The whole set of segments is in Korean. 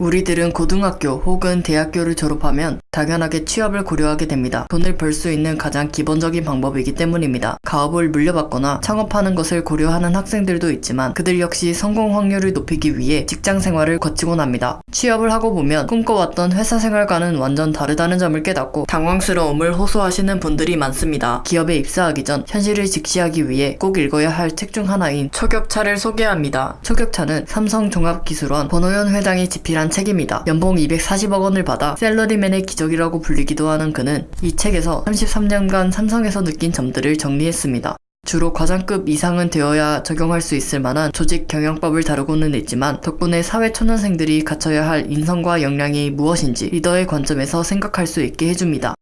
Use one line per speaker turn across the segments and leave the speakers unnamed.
우리들은 고등학교 혹은 대학교를 졸업하면 당연하게 취업을 고려하게 됩니다. 돈을 벌 수 있는 가장 기본적인 방법이기 때문입니다. 가업을 물려받거나 창업하는 것을 고려하는 학생들도 있지만 그들 역시 성공 확률을 높이기 위해 직장 생활을 거치곤 합니다. 취업을 하고 보면 꿈꿔왔던 회사 생활과는 완전 다르다는 점을 깨닫고 당황스러움을 호소하시는 분들이 많습니다. 기업에 입사하기 전 현실을 직시하기 위해 꼭 읽어야 할 책 중 하나인 초격차를 소개합니다. 초격차는 삼성종합기술원 권호연 회장이 집필한 책입니다. 연봉 240억 원을 받아 셀러리맨의 기적이라고 불리기도 하는 그는 이 책에서 33년간 삼성에서 느낀 점들을 정리했습니다. 주로 과장급 이상은 되어야 적용할 수 있을 만한 조직 경영법을 다루고는 있지만 덕분에 사회 초년생들이 갖춰야 할 인성과 역량이 무엇인지 리더의 관점에서 생각할 수 있게 해줍니다.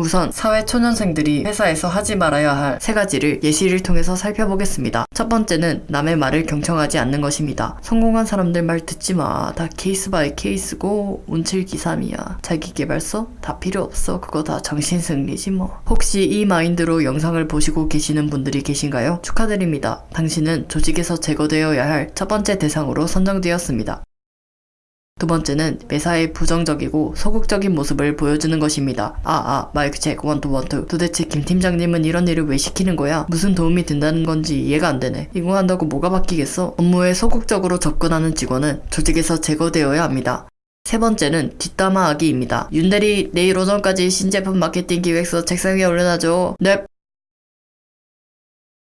우선 사회 초년생들이 회사에서 하지 말아야 할 세 가지를 예시를 통해서 살펴보겠습니다. 첫 번째는 남의 말을 경청하지 않는 것입니다. 성공한 사람들 말 듣지 마. 다 case by case고 운칠기삼이야. 자기개발서? 다 필요 없어. 그거 다 정신승리지 뭐. 혹시 이 마인드로 영상을 보시고 계시는 분들이 계신가요? 축하드립니다. 당신은 조직에서 제거되어야 할 첫 번째 대상으로 선정되었습니다. 두 번째는 매사에 부정적이고 소극적인 모습을 보여주는 것입니다. 아, 아, mic check, one two, one two. 도대체 김 팀장님은 이런 일을 왜 시키는 거야? 무슨 도움이 된다는 건지 이해가 안 되네. 이거 한다고 뭐가 바뀌겠어? 업무에 소극적으로 접근하는 직원은 조직에서 제거되어야 합니다. 세 번째는 뒷담화하기입니다. 윤대리 내일 오전까지 신제품 마케팅 기획서 책상 위에 올려놔줘. 넵.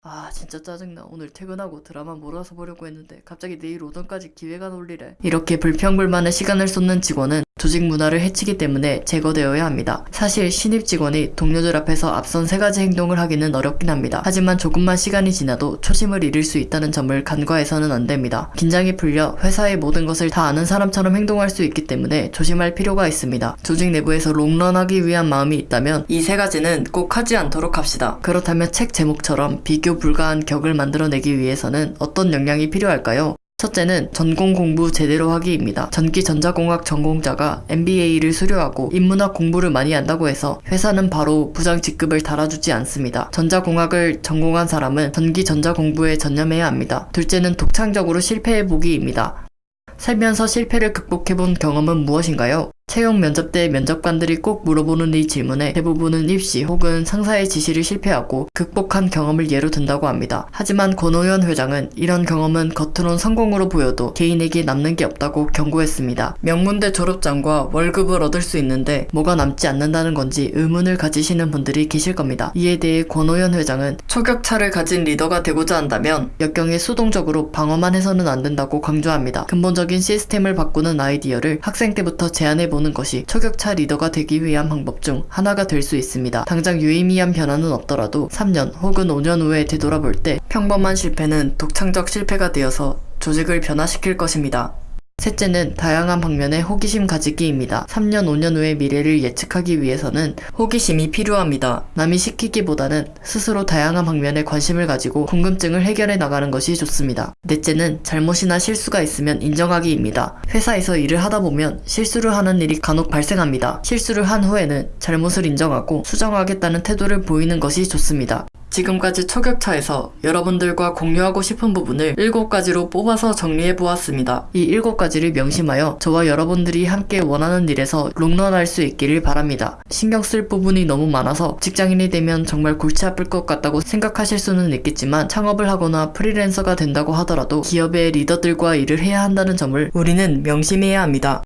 아 진짜 짜증나. 오늘 퇴근하고 드라마 몰아서 보려고 했는데 갑자기 내일 오전까지 기획안 올리래. 이렇게 불평불만의 시간을 쏟는 직원은 조직 문화를 해치기 때문에 제거되어야 합니다. 사실 신입 직원이 동료들 앞에서 앞선 세 가지 행동을 하기는 어렵긴 합니다. 하지만 조금만 시간이 지나도 초심을 잃을 수 있다는 점을 간과해서는 안 됩니다. 긴장이 풀려 회사의 모든 것을 다 아는 사람처럼 행동할 수 있기 때문에 조심할 필요가 있습니다. 조직 내부에서 롱런하기 위한 마음이 있다면 이 세 가지는 꼭 하지 않도록 합시다. 그렇다면 책 제목처럼 비교 불가한 격을 만들어내기 위해서는 어떤 역량이 필요할까요? 첫째는 전공 공부 제대로 하기입니다. 전기 전자공학 전공자가 MBA를 수료하고 인문학 공부를 많이 한다고 해서 회사는 바로 부장 직급을 달아주지 않습니다. 전자공학을 전공한 사람은 전기 전자 공부에 전념해야 합니다. 둘째는 독창적으로 실패해보기입니다. 살면서 실패를 극복해본 경험은 무엇인가요? 채용 면접 때 면접관들이 꼭 물어보는 이 질문에 대부분은 입시 혹은 상사의 지시를 실패하고 극복한 경험을 예로 든다고 합니다. 하지만 권호연 회장은 이런 경험은 겉으론 성공으로 보여도 개인에게 남는 게 없다고 경고했습니다. 명문대 졸업장과 월급을 얻을 수 있는데 뭐가 남지 않는다는 건지 의문을 가지시는 분들이 계실 겁니다. 이에 대해 권호연 회장은 초격차를 가진 리더가 되고자 한다면 역경에 수동적으로 방어만 해서는 안 된다고 강조합니다. 근본적인 시스템을 바꾸는 아이디어를 학생 때부터 제안해 보는 것이 초격차 리더가 되기 위한 방법 중 하나가 될 수 있습니다. 당장 유의미한 변화는 없더라도 3년 혹은 5년 후에 되돌아볼 때 평범한 실패는 독창적 실패가 되어서 조직을 변화시킬 것입니다. 셋째는 다양한 방면의 호기심 가지기입니다. 3년, 5년 후의 미래를 예측하기 위해서는 호기심이 필요합니다. 남이 시키기보다는 스스로 다양한 방면에 관심을 가지고 궁금증을 해결해 나가는 것이 좋습니다. 넷째는 잘못이나 실수가 있으면 인정하기입니다. 회사에서 일을 하다 보면 실수를 하는 일이 간혹 발생합니다. 실수를 한 후에는 잘못을 인정하고 수정하겠다는 태도를 보이는 것이 좋습니다. 지금까지 초격차에서 여러분들과 공유하고 싶은 부분을 7가지로 뽑아서 정리해 보았습니다. 이 7가지를 명심하여 저와 여러분들이 함께 원하는 일에서 롱런할 수 있기를 바랍니다. 신경 쓸 부분이 너무 많아서 직장인이 되면 정말 골치 아플 것 같다고 생각하실 수는 있겠지만 창업을 하거나 프리랜서가 된다고 하더라도 기업의 리더들과 일을 해야 한다는 점을 우리는 명심해야 합니다.